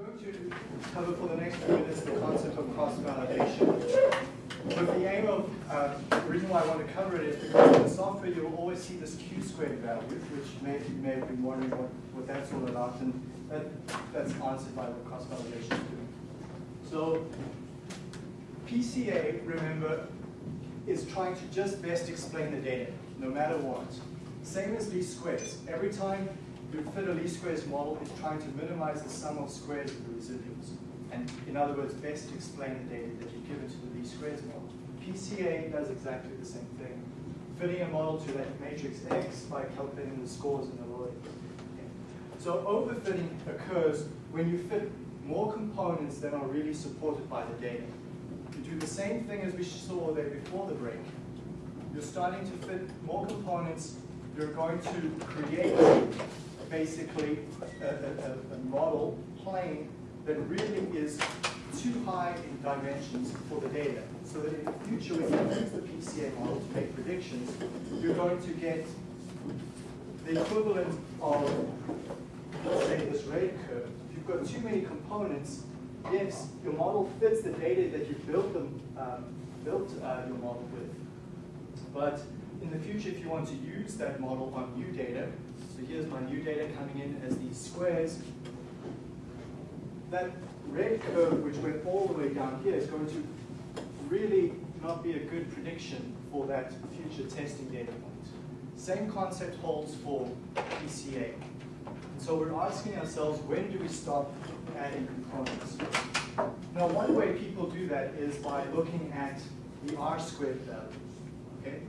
going to cover for the next few minutes the concept of cross-validation. But the aim of, uh, the reason why I want to cover it is because in the software you will always see this q squared value, which maybe you may have been wondering what, what that's all about, and that, that's answered by what cross-validation is doing. So PCA, remember, is trying to just best explain the data, no matter what. Same as least squares. Every time a least squares model, it's trying to minimize the sum of squares of the residuals. And in other words, best explain the data that you give it to the least squares model. PCA does exactly the same thing. Fitting a model to that matrix X by calculating the scores in the lower. So overfitting occurs when you fit more components than are really supported by the data. You do the same thing as we saw there before the break. You're starting to fit more components. You're going to create basically a, a, a model plane that really is too high in dimensions for the data. So that in the future, when you use the PCA model to make predictions, you're going to get the equivalent of, let's say, this rate curve. If you've got too many components, yes, your model fits the data that you built them, um, built uh, your model with. But in the future, if you want to use that model on new data, so here's my new data coming in as these squares, that red curve, which went all the way down here, is going to really not be a good prediction for that future testing data point. Same concept holds for PCA. So we're asking ourselves, when do we stop adding components? Now, one way people do that is by looking at the R squared value. Okay?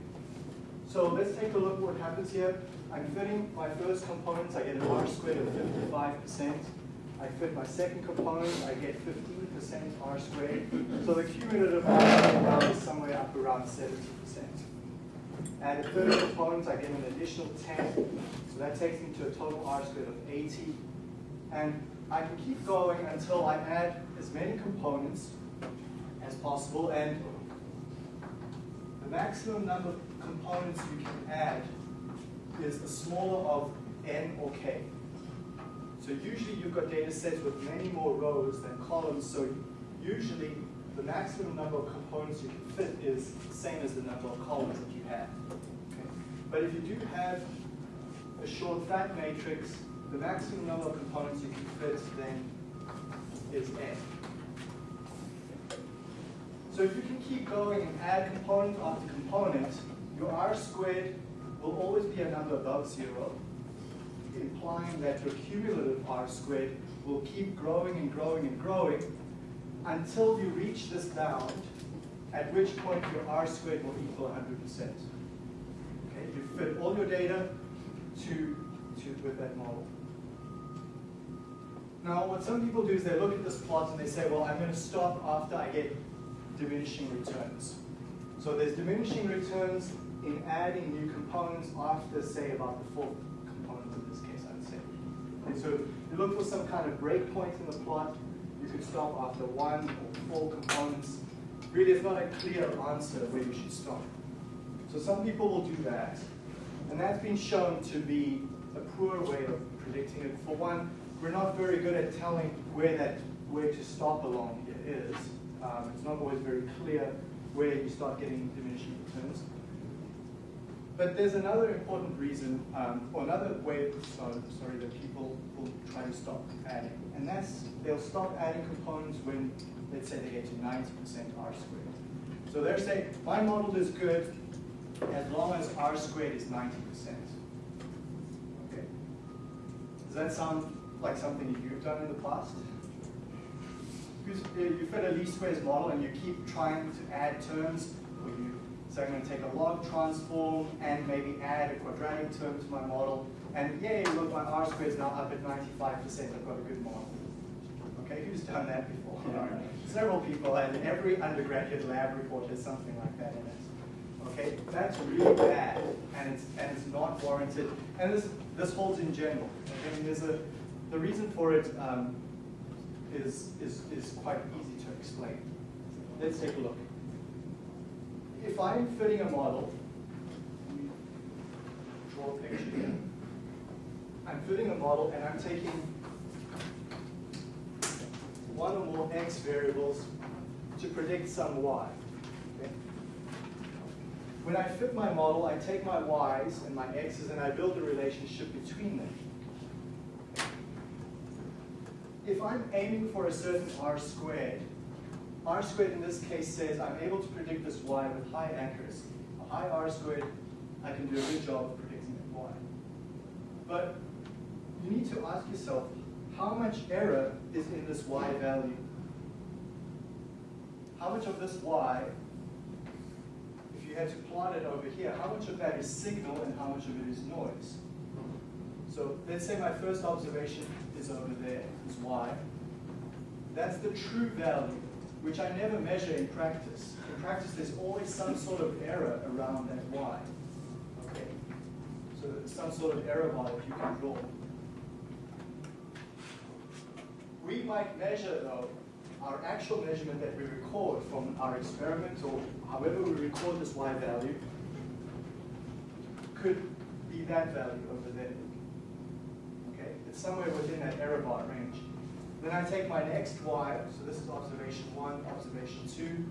So let's take a look what happens here. I'm fitting my first components, I get an R squared of 55%. I fit my second component, I get 15% R squared. So the cumulative R squared is somewhere up around 70%. Add a third component, I get an additional 10. So that takes me to a total R squared of 80. And I can keep going until I add as many components as possible. And the maximum number of components you can add is the smaller of n or k. So usually you've got data sets with many more rows than columns, so usually the maximum number of components you can fit is the same as the number of columns that you have. Okay? But if you do have a short fat matrix, the maximum number of components you can fit then is n. So if you can keep going and add component after component, your r squared will always be a number above zero, implying that your cumulative r squared will keep growing and growing and growing until you reach this bound, at which point your r squared will equal 100%. Okay, you fit all your data to, to with that model. Now, what some people do is they look at this plot and they say, well, I'm going to stop after I get diminishing returns. So there's diminishing returns in adding new components after, say, about the fourth component in this case, I'd say. And so you look for some kind of breakpoint in the plot. You could stop after one or four components. Really, it's not a clear answer where you should stop. So some people will do that. And that's been shown to be a poor way of predicting it. For one, we're not very good at telling where that where to stop along here is. Um, it's not always very clear where you start getting diminishing returns. But there's another important reason, um, or another way, sorry, sorry, that people will try to stop adding. And that's, they'll stop adding components when, let's say they get to 90% R squared. So they're saying, my model is good as long as R squared is 90%. Okay? Does that sound like something you've done in the past? Because you fit a least squares model and you keep trying to add terms, say I'm going to take a log transform and maybe add a quadratic term to my model, and yay, look, my R squared is now up at 95%, I've got a good model. Okay, who's done that before? Several people, and every undergraduate lab report has something like that in it. Okay, that's really bad, and it's and it's not warranted. And this this holds in general. I mean, there's a the reason for it um, is, is, is quite easy to explain. Let's take a look. If I'm fitting a model, draw a picture here. I'm fitting a model and I'm taking one or more x variables to predict some y. Okay? When I fit my model, I take my y's and my x's and I build a relationship between them. If I'm aiming for a certain r squared, r squared in this case says I'm able to predict this y with high accuracy. A high r squared, I can do a good job of predicting that y. But you need to ask yourself, how much error is in this y value? How much of this y, if you had to plot it over here, how much of that is signal and how much of it is noise? So let's say my first observation is over there, is y. That's the true value, which I never measure in practice. In practice, there's always some sort of error around that y. Okay? So some sort of error bar that you can draw. We might measure, though, our actual measurement that we record from our experiment or however we record this y value could be that value over there. Okay, it's somewhere within that error bar range. Then I take my next y, so this is observation one, observation two.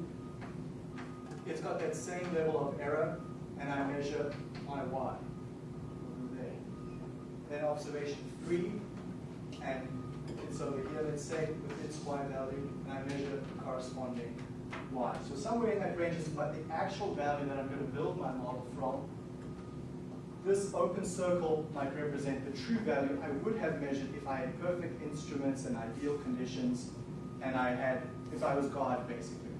It's got that same level of error, and I measure my y over there. Then observation three, and it's over here, let's say, with its y value, and I measure the corresponding y. So somewhere in that range is about the actual value that I'm going to build my model from. This open circle might represent the true value I would have measured if I had perfect instruments and ideal conditions, and I had, if I was God, basically.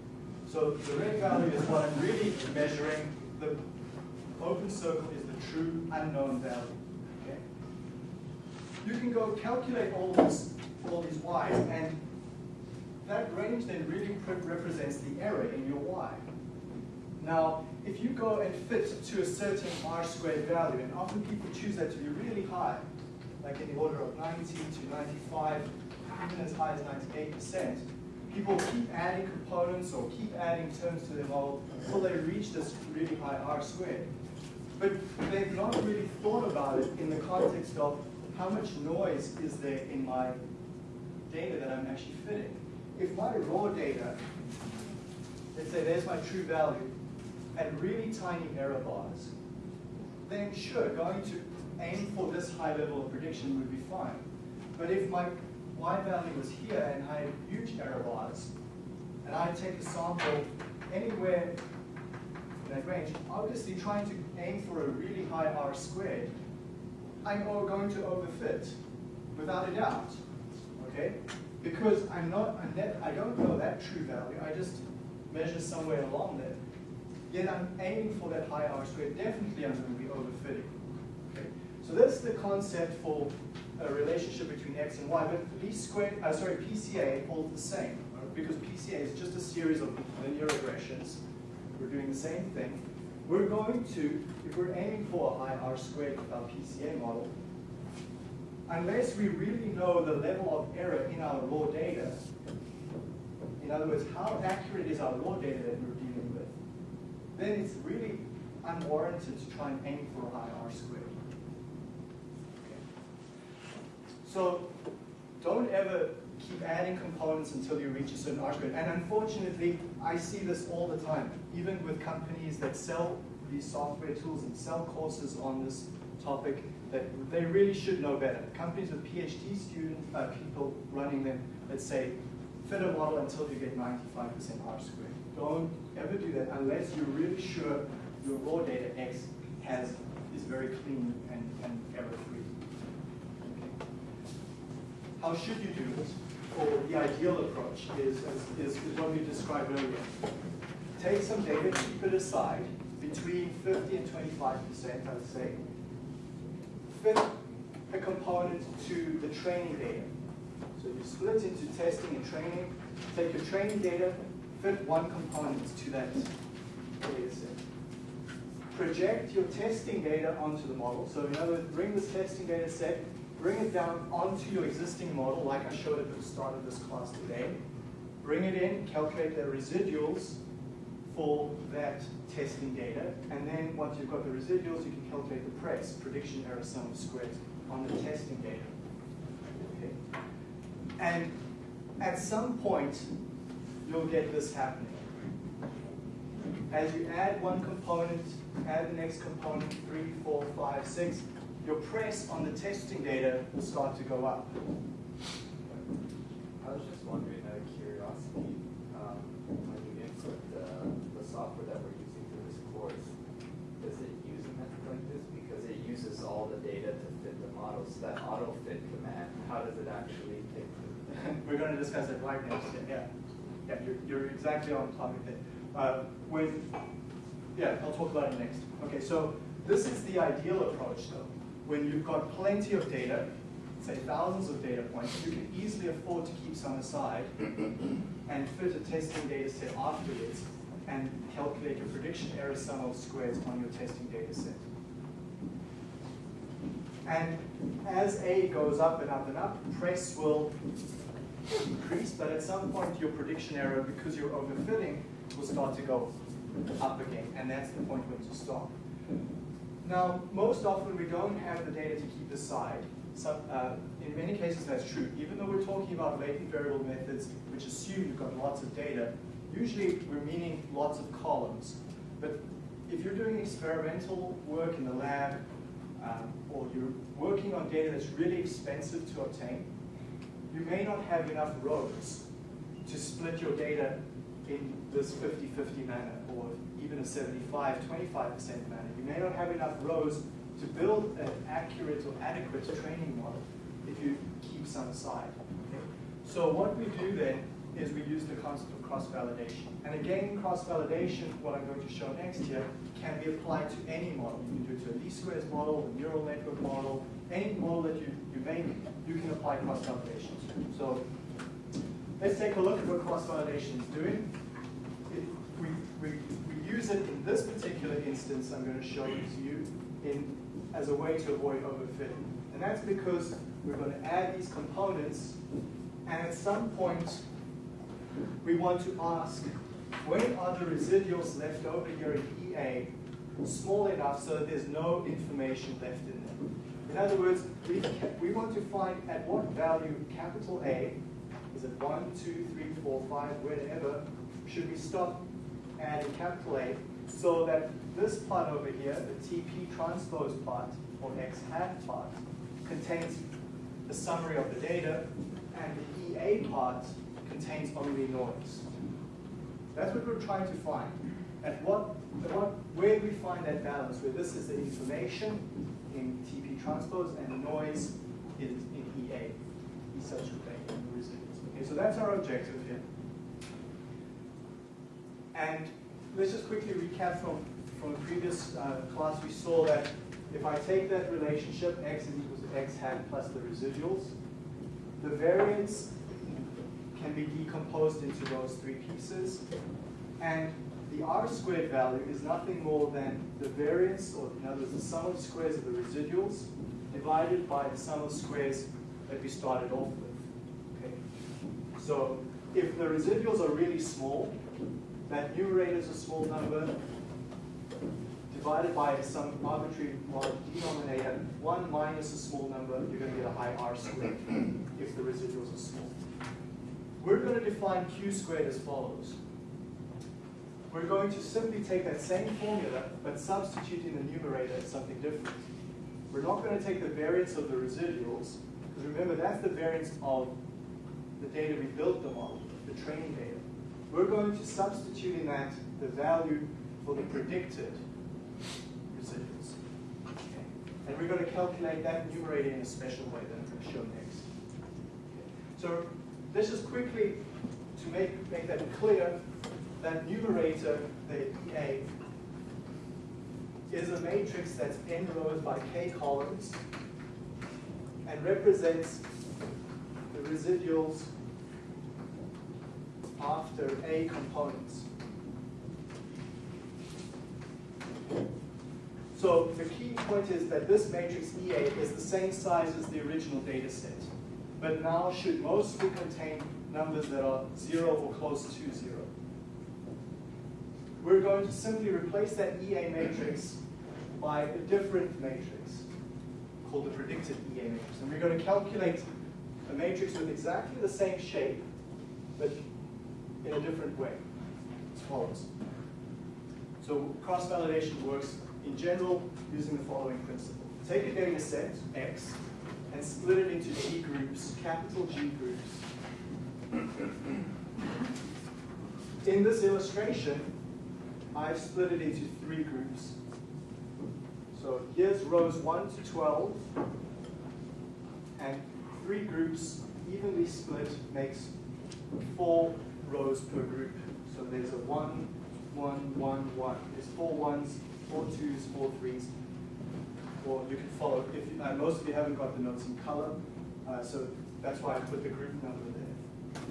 So the red value is what I'm really measuring. The open circle is the true unknown value. Okay? You can go calculate all these all these y's, and that range then really represents the error in your y. Now, if you go and fit to a certain r squared value, and often people choose that to be really high, like in the order of 90 to 95, even as high as 98%, people keep adding components or keep adding terms to their model until they reach this really high r squared. But they've not really thought about it in the context of how much noise is there in my data that I'm actually fitting. If my raw data, let's say there's my true value, had really tiny error bars, then sure, going to aim for this high level of prediction would be fine. But if my y value was here and I had huge error bars, and I take a sample anywhere in that range, obviously trying to aim for a really high R squared, I'm going to overfit, without a doubt okay? Because I'm not, I'm I don't know that true value, I just measure somewhere along there. Yet I'm aiming for that high R squared, definitely I'm going to be overfitting. Okay? So that's the concept for a relationship between x and y, but least squared, uh, sorry, PCA holds the same, right? because PCA is just a series of linear regressions. We're doing the same thing. We're going to, if we're aiming for a high R squared with our PCA model, unless we really know the level of error in our raw data, in other words, how accurate is our raw data that we're then it's really unwarranted to try and aim for a high R squared. Okay. So don't ever keep adding components until you reach a certain R squared. And unfortunately, I see this all the time, even with companies that sell these software tools and sell courses on this topic that they really should know better. Companies with PhD student uh, people running them that say, fit a model until you get 95% R squared. Don't ever do that unless you're really sure your raw data X has is very clean and, and error-free. Okay. How should you do it? Or the ideal approach is, is, is what we described earlier. Take some data, keep it aside, between 50 and 25%, I would say, fit a component to the training data. So you split into testing and training, take your training data, fit one component to that data set. Project your testing data onto the model. So in other words, bring this testing data set, bring it down onto your existing model like I showed at the start of this class today. Bring it in, calculate the residuals for that testing data. And then once you've got the residuals, you can calculate the PRESS, prediction error sum of squares, on the testing data. Okay. And at some point, you'll get this happening. As you add one component, add the next component, three, four, five, six, your press on the testing data will start to go up. I was just wondering out of curiosity, um, when you input the, the software that we're using for this course, does it use a method like this? Because it uses all the data to fit the model, so that auto fit command, how does it actually take the We're going to discuss it right next. Yeah, yeah, you're, you're exactly on topic there. Uh, when, yeah, I'll talk about it next. Okay, so this is the ideal approach though. When you've got plenty of data, say thousands of data points, you can easily afford to keep some aside and fit a testing data set afterwards and calculate your prediction error sum of squares on your testing data set. And as A goes up and up and up, press will increase, but at some point your prediction error, because you're overfitting, will start to go up again, and that's the point when to stop. Now, most often we don't have the data to keep aside. Some, uh, in many cases that's true. Even though we're talking about latent variable methods, which assume you've got lots of data, usually we're meaning lots of columns. But if you're doing experimental work in the lab, um, or you're working on data that's really expensive to obtain, you may not have enough rows to split your data in this 50-50 manner, or even a 75-25% manner. You may not have enough rows to build an accurate or adequate training model if you keep some aside. So what we do then is we use the concept of cross-validation. And again, cross-validation, what I'm going to show next here, can be applied to any model. You can do it to a least squares model, a neural network model, any model that you, you make, you can apply cross-validation to. So let's take a look at what cross-validation is doing. It, we, we, we use it in this particular instance, I'm going to show to you, in, as a way to avoid overfitting. And that's because we're going to add these components, and at some point, we want to ask, when are the residuals left over here in EA small enough so that there's no information left in? In other words, we, we want to find at what value capital A, is it 1, 2, 3, 4, 5, wherever, should we stop adding capital A so that this part over here, the TP transpose part, or X hat part, contains the summary of the data, and the EA part contains only noise. That's what we're trying to find. At what, at what, where do we find that balance, where this is the information in TP transpose and noise is in EA, essential data, residuals. Okay, so that's our objective here. And let's just quickly recap from, from the previous uh, class. We saw that if I take that relationship, x is equal to x hat plus the residuals, the variance can be decomposed into those three pieces. And the r squared value is nothing more than the variance, or in other words, the sum of squares of the residuals divided by the sum of squares that we started off with. Okay. So if the residuals are really small, that numerator is a small number divided by some arbitrary denominator, 1 minus a small number, you're going to get a high r squared if the residuals are small. We're going to define q squared as follows. We're going to simply take that same formula, but substitute in the numerator as something different. We're not going to take the variance of the residuals, because remember, that's the variance of the data we built the model, the training data. We're going to substitute in that the value for the predicted residuals. Okay. And we're going to calculate that numerator in a special way that I'm going to show next. Okay. So this is quickly, to make, make that clear, that numerator, the EA, is a matrix that's n rows by k columns and represents the residuals after A components. So the key point is that this matrix EA is the same size as the original data set, but now should mostly contain numbers that are zero or close to zero. We're going to simply replace that EA matrix by a different matrix called the predicted EA matrix. And we're going to calculate a matrix with exactly the same shape but in a different way, as follows. So cross-validation works in general using the following principle. Take a data set, X, and split it into G groups, capital G groups. In this illustration, I've split it into three groups. So here's rows 1 to 12, and three groups evenly split makes four rows per group. So there's a 1, 1, 1, 1. There's four ones, four twos, four threes. Or you can follow, if you, uh, most of you haven't got the notes in color, uh, so that's why I put the group number there.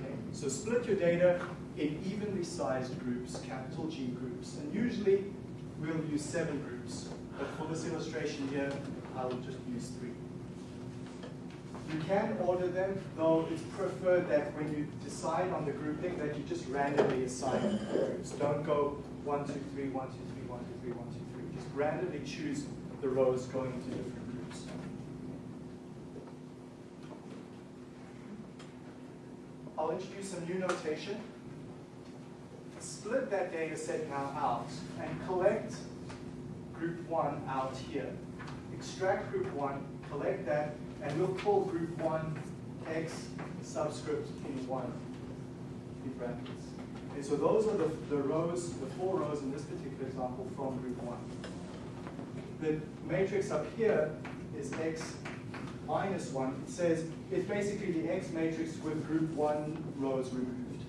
Okay, so split your data in evenly sized groups, capital G groups, and usually we'll use seven groups. But for this illustration here, I will just use three. You can order them, though it's preferred that when you decide on the grouping that you just randomly assign the groups. Don't go one, two, three, one, two, three, one, two, three, one, two, three. Just randomly choose the rows going into different groups. I'll introduce some new notation. Split that data set now out and collect group one out here. Extract group one, collect that, and we'll call group one x subscript in one in brackets. And so those are the, the rows, the four rows in this particular example from group one. The matrix up here is x minus one. It says it's basically the x matrix with group one rows removed.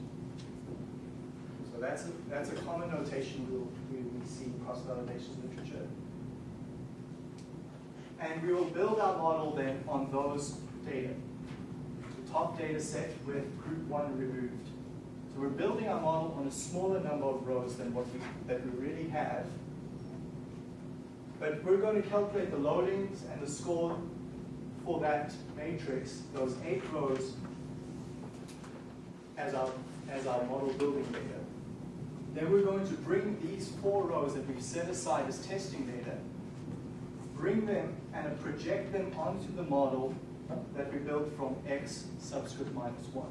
That's a, that's a common notation we'll, we, we see in cross-validation literature. And we will build our model then on those data. The top data set with group one removed. So we're building our model on a smaller number of rows than what we, that we really have. But we're going to calculate the loadings and the score for that matrix, those eight rows, as our, as our model building data. Then we're going to bring these four rows that we've set aside as testing data, bring them and project them onto the model that we built from x subscript minus 1.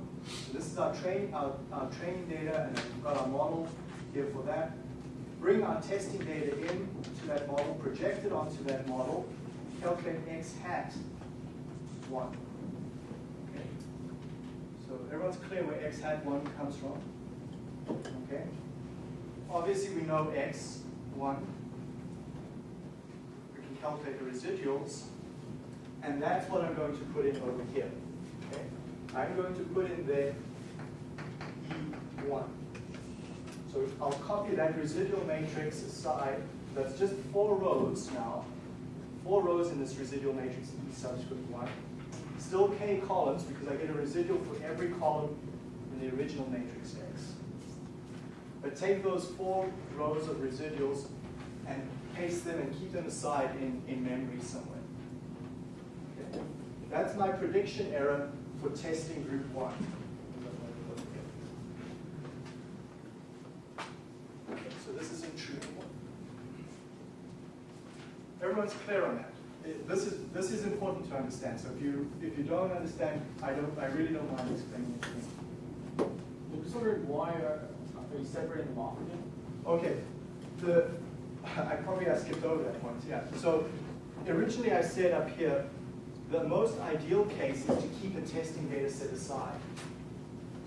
So this is our, train, our, our training data, and we've got our model here for that. Bring our testing data in to that model, project it onto that model, calculate x hat 1. Okay. So everyone's clear where x hat 1 comes from? Okay. Obviously we know x, 1. We can calculate the residuals. And that's what I'm going to put in over here. Okay? I'm going to put in there E1. So I'll copy that residual matrix aside. That's just four rows now. Four rows in this residual matrix E subscript 1. Still k columns because I get a residual for every column in the original matrix X. But take those four rows of residuals and paste them and keep them aside in, in memory somewhere. Okay. That's my prediction error for testing group one. So this is in true. Everyone's clear on that. This is this is important to understand. So if you if you don't understand, I don't I really don't mind explaining it. I'm just wondering why are, are you separating them off again? Okay, the, I probably I skipped over that point, yeah. So originally I said up here, the most ideal case is to keep a testing data set aside.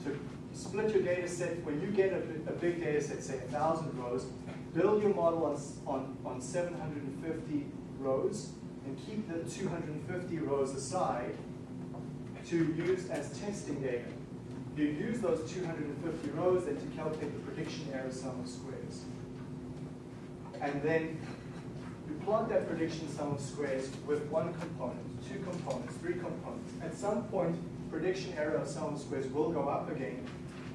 So split your data set, when you get a, a big data set, say a thousand rows, build your model on, on, on 750 rows and keep the 250 rows aside to use as testing data. You use those 250 rows then to calculate the prediction error sum of squares. And then you plot that prediction sum of squares with one component, two components, three components. At some point, prediction error of sum of squares will go up again,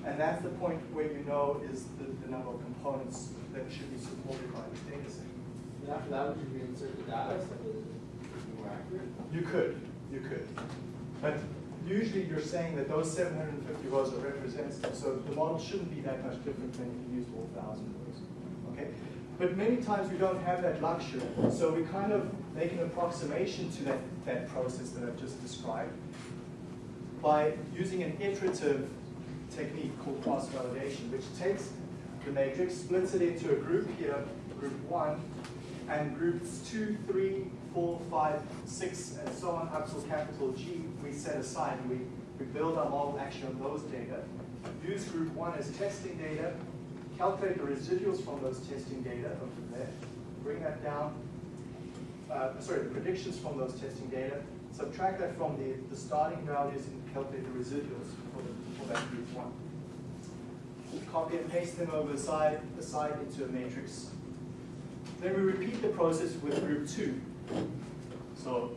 and that's the point where you know is the, the number of components that should be supported by this data set. And after that, would you reinsert the data so that it's more accurate? You could, you could. But usually you're saying that those 750 rows are representative, so the model shouldn't be that much different than if you used all 1,000 rows. Okay? But many times we don't have that luxury, so we kind of make an approximation to that, that process that I've just described by using an iterative technique called cross-validation, which takes the matrix, splits it into a group here, group one, and groups two, three, four, five, six, and so on up to capital G, we set aside, and we, we build our model actually on those data. Use group one as testing data, calculate the residuals from those testing data over there, bring that down, uh, sorry, the predictions from those testing data, subtract that from the, the starting values and calculate the residuals for, the, for that group one. Copy and paste them over the side, the side into a matrix. Then we repeat the process with group two. So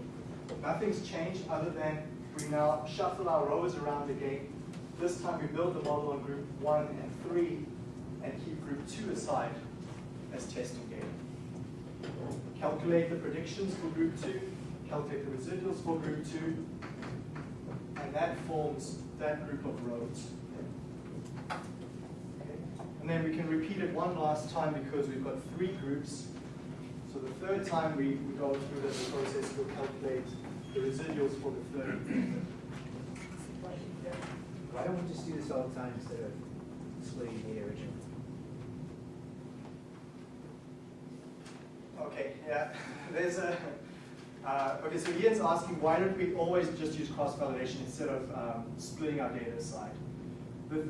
nothing's changed other than we now shuffle our rows around the again. This time we build the model on group one and three and keep group two aside as testing data. Calculate the predictions for group two, calculate the residuals for group two, and that forms that group of rows. Okay. And then we can repeat it one last time because we've got three groups. So the third time we, we go through this process, we'll calculate the residuals for the third. Why don't we just do this all the time instead of splitting the original? Okay, yeah, there's a, uh, okay, so Ian's asking why don't we always just use cross-validation instead of um, splitting our data aside? The,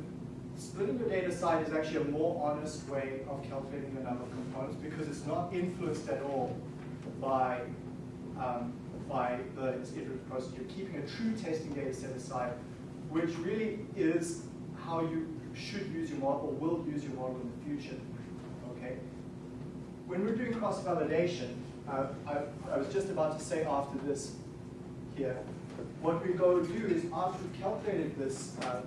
splitting your data aside is actually a more honest way of calculating the number of components because it's not influenced at all by, um, by the iterative process. You're keeping a true testing data set aside, which really is how you should use your model or will use your model in the future, okay? when we're doing cross-validation, uh, I, I was just about to say after this here, what we go to do is after we've calculated this uh,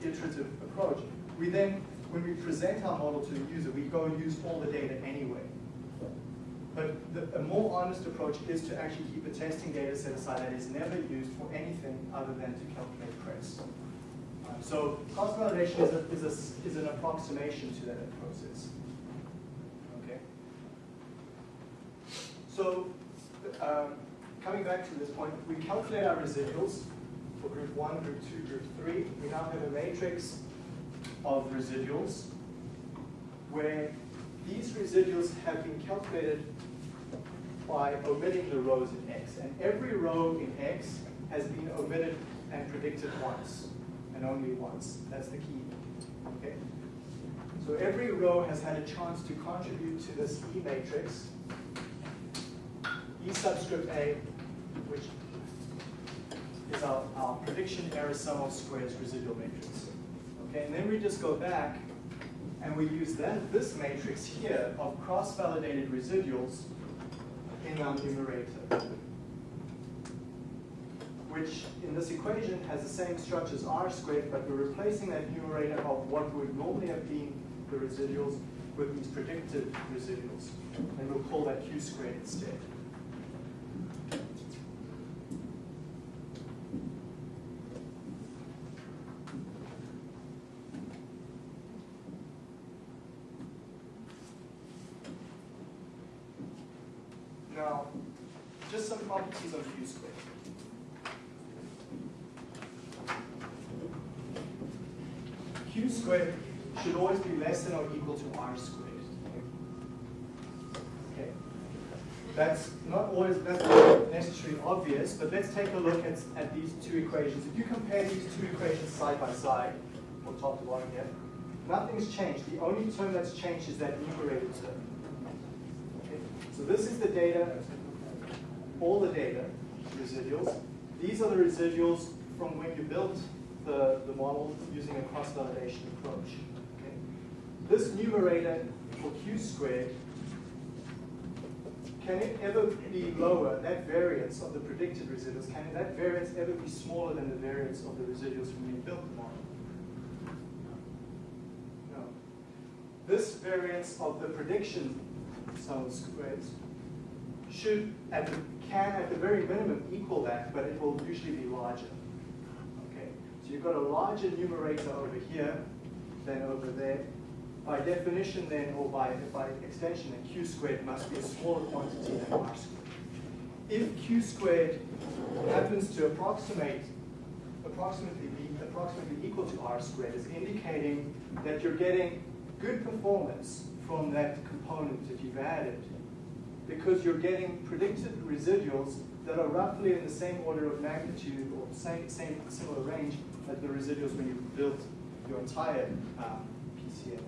iterative approach, we then, when we present our model to the user, we go and use all the data anyway. But the, a more honest approach is to actually keep a testing data set aside that is never used for anything other than to calculate crest. Um, so cross-validation is, a, is, a, is an approximation to that process. Okay. So, um, coming back to this point, we calculate our residuals for group one, group two, group three. We now have a matrix of residuals where these residuals have been calculated by omitting the rows in X. And every row in X has been omitted and predicted once, and only once. That's the key. Okay? So every row has had a chance to contribute to this E matrix, E subscript A, which is our, our prediction error sum of squares residual matrix. Okay, and then we just go back and we use then this matrix here of cross-validated residuals in our numerator, which in this equation has the same structure as r squared, but we're replacing that numerator of what would normally have been the residuals with these predicted residuals. And we'll call that q squared instead. Now, just some properties of q squared. q squared should always be less than or equal to r squared. Okay. That's not always that's necessarily obvious, but let's take a look at, at these two equations. If you compare these two equations side by side, from top to bottom here, nothing's changed. The only term that's changed is that numerator term. Okay. So this is the data, all the data, residuals. These are the residuals from when you built the, the model using a cross-validation approach. Okay? This numerator for q squared, can it ever be lower, that variance of the predicted residuals, can that variance ever be smaller than the variance of the residuals from when you built the model? No. This variance of the prediction sum squares should, at the, can at the very minimum equal that, but it will usually be larger. Okay, so you've got a larger numerator over here than over there. By definition then, or by, by extension, q squared must be a smaller quantity than r squared. If q squared happens to approximate approximately be approximately equal to r squared is indicating that you're getting good performance from that component that you've added because you're getting predicted residuals that are roughly in the same order of magnitude or same, same similar range as the residuals when you built your entire um, PCM.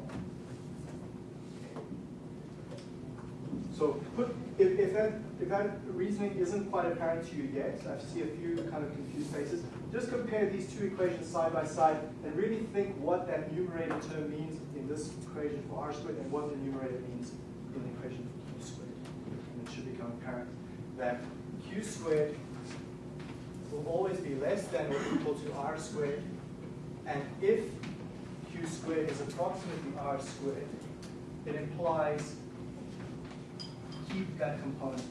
So put, if, if, that, if that reasoning isn't quite apparent to you yet, I see a few kind of confused faces, just compare these two equations side by side and really think what that numerator term means in this equation for r squared and what the numerator means in the equation for q squared. And it should become apparent that q squared will always be less than or equal to r squared. And if q squared is approximately r squared, it implies keep that component.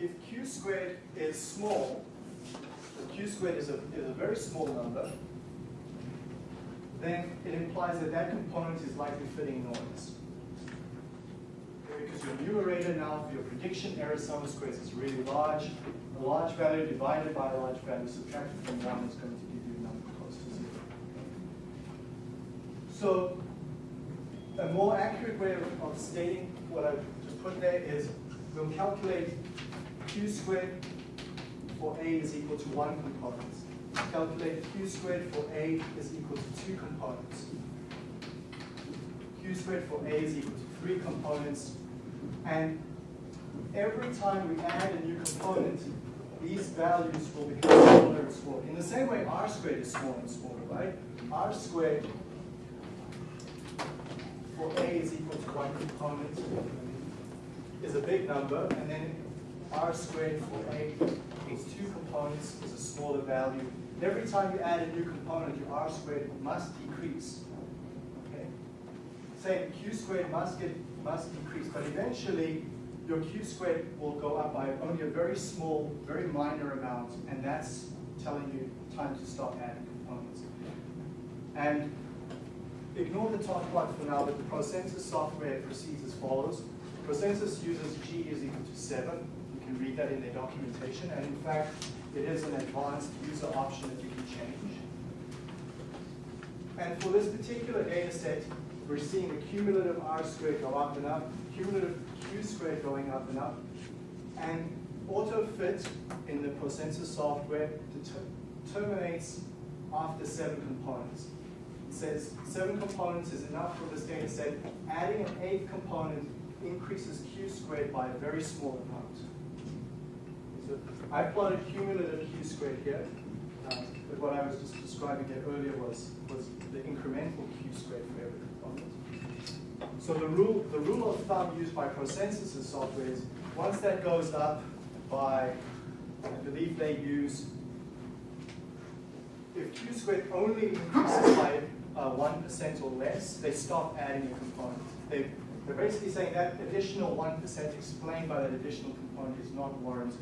If q squared is small, if q squared is a, is a very small number, then it implies that that component is likely fitting noise because your numerator now for your prediction error sum of squares is really large. A large value divided by a large value subtracted from 1 is going to give you a number close to 0. So a more accurate way of, of stating what I just put there is we'll calculate q squared for a is equal to 1 component. Calculate q squared for a is equal to 2 components. q squared for a is equal to 3 components. And every time we add a new component, these values will become smaller and smaller. In the same way, r squared is smaller and smaller, right? r squared for a is equal to one component is a big number, and then r squared for a equals two components is a smaller value. Every time you add a new component, your r squared must decrease. Okay? Same, q squared must get must decrease, but eventually your q squared will go up by only a very small, very minor amount, and that's telling you time to stop adding components. And ignore the top plot for now, but the ProSensus software proceeds as follows. ProSensus uses g is equal to 7. You can read that in their documentation, and in fact, it is an advanced user option that you can change. And for this particular data set, we're seeing the cumulative r squared go up and up, cumulative q squared going up and up, and AutoFit in the ProSensus software terminates after seven components. It says seven components is enough for this data set. Adding an eighth component increases q squared by a very small amount. I plotted cumulative q squared here, uh, but what I was just describing here earlier was, was the incremental q squared for every component. So the rule, the rule of thumb used by ProSensus software is once that goes up by, I believe they use, if q squared only increases by uh, 1% or less, they stop adding a component. They, they're basically saying that additional 1% explained by that additional component is not warranted.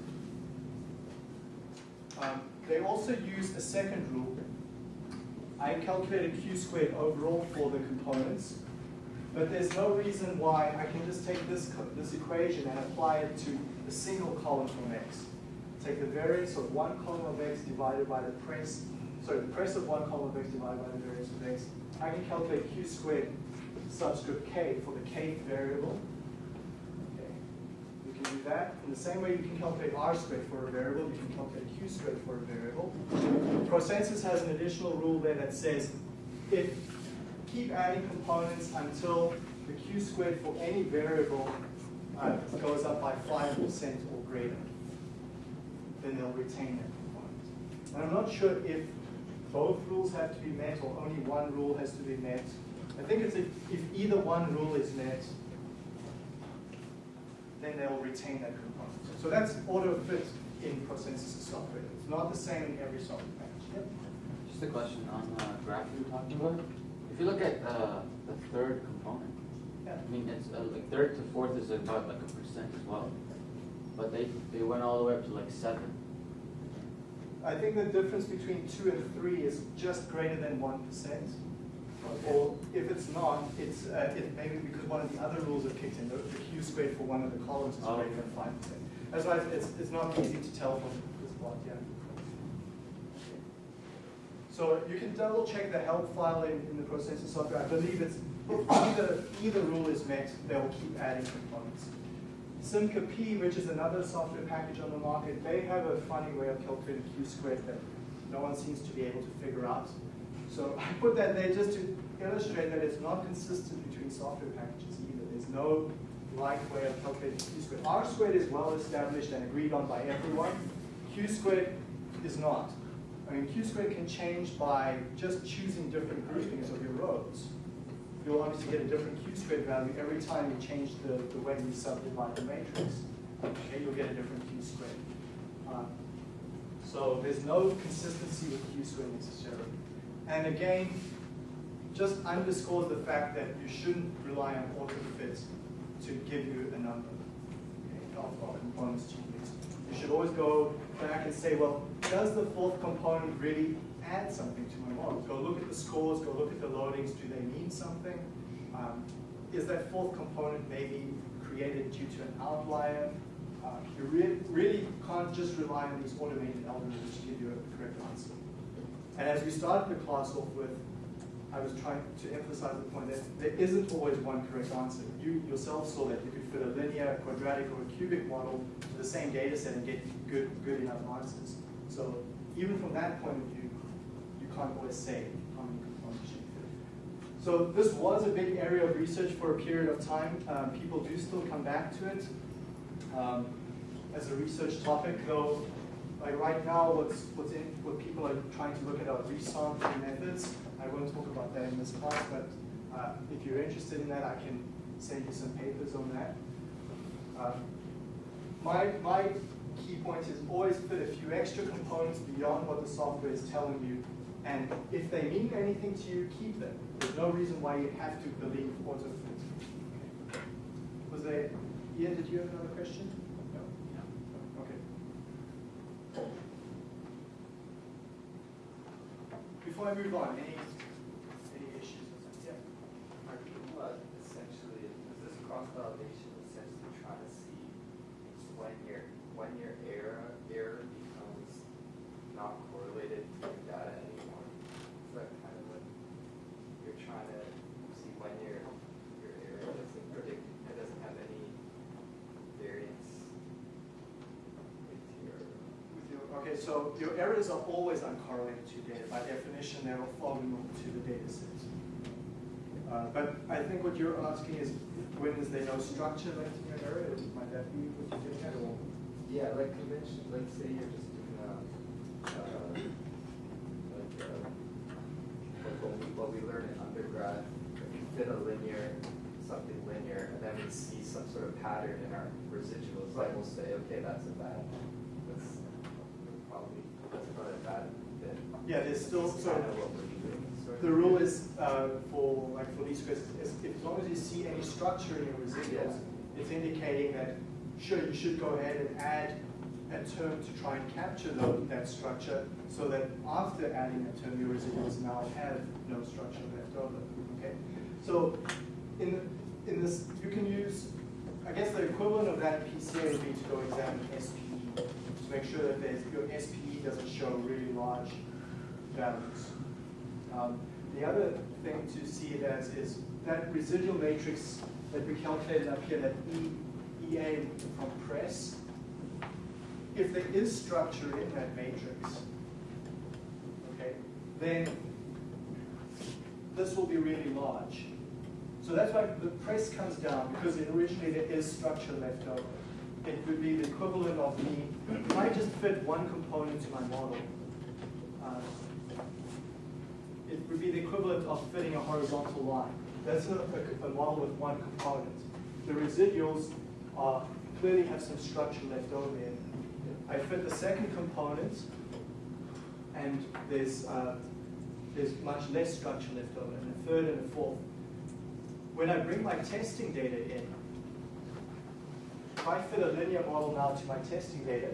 Um, they also use a second rule. I calculated q squared overall for the components, but there's no reason why I can just take this, this equation and apply it to a single column from x. Take the variance of one column of x divided by the press, sorry, the press of one column of x divided by the variance of x. I can calculate q squared subscript k for the k variable. That. In the same way you can calculate r squared for a variable, you can calculate q squared for a variable. ProSensus has an additional rule there that says if keep adding components until the q squared for any variable uh, goes up by 5% or greater. Then they'll retain that component. And I'm not sure if both rules have to be met or only one rule has to be met. I think it's if, if either one rule is met, then they'll retain that component. So that's auto fit in ProSensus software. It's not the same in every software package. Yep. Just a question on the graph you were talking about. If you look at uh, the third component, Yeah. I mean, it's uh, like third to fourth is about like a percent as well. But they, they went all the way up to like seven. I think the difference between two and three is just greater than one percent. Or if it's not, it's, uh, it maybe because one of the other rules have kicked in, the the Q squared for one of the columns is greater than five percent. That's why it's, it's not easy to tell from this plot, yeah. So you can double check the help file in, in the ProSensus software. I believe it's, either, either rule is met, they'll keep adding components. Simca which is another software package on the market, they have a funny way of calculating Q squared that no one seems to be able to figure out. So I put that there just to illustrate that it's not consistent between software packages either. There's no right way of calculating Q squared. R squared is well established and agreed on by everyone. Q squared is not. I mean, Q squared can change by just choosing different groupings of your rows. You'll obviously get a different Q squared value every time you change the, the way you subdivide the matrix. Okay, you'll get a different Q squared. Uh, so there's no consistency with Q squared necessarily. And again, just underscores the fact that you shouldn't rely on autofit to give you a number of, of components to use. You should always go back and say, well, does the fourth component really add something to my model? Go look at the scores, go look at the loadings, do they mean something? Um, is that fourth component maybe created due to an outlier? Uh, you re really can't just rely on these automated algorithms to give you a correct answer. And as we started the class off with, I was trying to emphasize the point that there isn't always one correct answer. You yourself saw that you could fit a linear, quadratic, or a cubic model to the same data set and get good, good enough answers. So even from that point of view, you can't always say how many components you fit. So this was a big area of research for a period of time. Um, people do still come back to it um, as a research topic, though like right now, what's, what's in, what people are trying to look at are resampling methods. I won't talk about that in this class, but uh, if you're interested in that, I can send you some papers on that. Um, my, my key point is always put a few extra components beyond what the software is telling you, and if they mean anything to you, keep them. There's no reason why you have to believe AutoFit. Okay. Was there, Ian, did you have another question? No. Okay. Before I move on, any, any issues with that? Yeah. Are you uh, essentially, is this cross validation essentially trying to see when your, when your error, error becomes not correlated to your data anymore? Is that kind of what you're trying to see when your, your error doesn't predict, it doesn't have any variance with your, With your, okay, so your errors are always uncorrelated to data. By definition, they're orthogonal to the data set. Uh, but I think what you're asking is, when is there no structure left in your error? Might that be what you're getting at? Or yeah, like convention, like say you're just doing a, uh, like, uh, like what we, what we learn in undergrad, fit a linear, something linear, and then we see some sort of pattern in our residuals, like we'll say, okay, that's a bad, that's probably, that's not a bad fit. Yeah, there's still- so kind of what we're doing, sort of. The rule is, uh, for, like, for these questions, as long as you see any structure in your residuals, it's indicating that, sure, you should go ahead and add a term to try and capture tho- that structure, so that after adding that term, your residuals now have no structure left over, okay? So, in, the- in this, you can use, I guess the equivalent of that PCA would be to go examine SPE, to make sure that there's, your SPE doesn't show really large values. Um, The other thing to see is that residual matrix that we calculated up here, that E, EA from PRESS, if there is structure in that matrix, okay, then this will be really large. So that's why the PRESS comes down, because originally there is structure left over. It would be the equivalent of me, if I just fit one component to my model, uh, it would be the equivalent of fitting a horizontal line. That's a, a, a model with one component. The residuals are, clearly have some structure left over there. I fit the second component, and there's, uh, there's much less structure left over, and a third and a fourth. When I bring my testing data in, if I fit a linear model now to my testing data,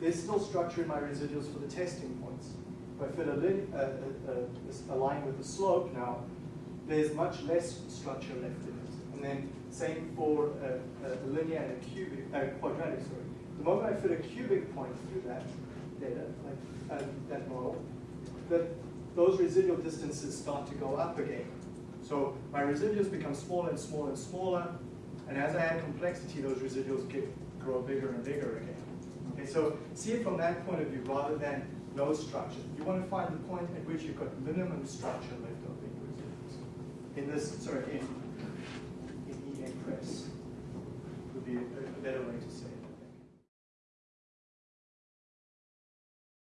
there's still structure in my residuals for the testing points. If I fit a, a, a, a line with a slope now, there's much less structure left in it. And then same for a, a linear and a cubic, uh, quadratic, sorry. The moment I fit a cubic point through that data, like uh, that model, that those residual distances start to go up again. So my residuals become smaller and smaller and smaller, and as I add complexity, those residuals get grow bigger and bigger again. Okay, so see it from that point of view rather than no structure. You want to find the point at which you've got minimum structure left over. In this, sorry, in, in E A PRESS would be a, a better way to say